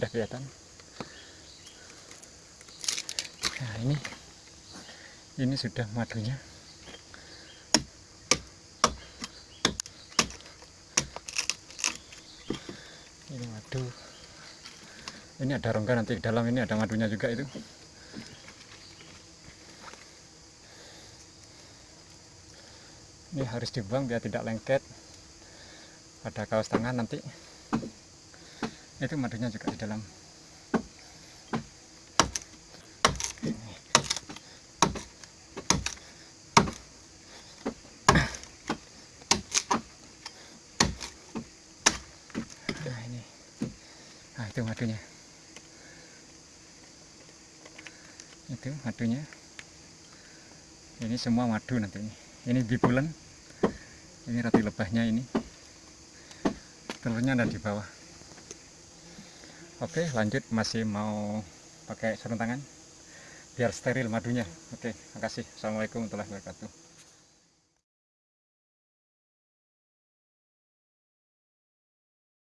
sudah kelihatan? Nah ini. Ini sudah madunya. Ini madu. Ini ada rongga nanti dalam ini ada madunya juga itu. Ini harus dibuang biar tidak lengket. Pada kaos tangan nanti itu madunya juga di dalam. Nah ini. Nah itu madunya. Itu madunya. Ini semua madu nanti ini. Ini bibulen ini roti lebahnya ini. Telurnya ada di bawah oke lanjut. Masih mau pakai sarung tangan? Biar steril madunya. Oke makasih. Assalamualaikum warahmatullahi wabarakatuh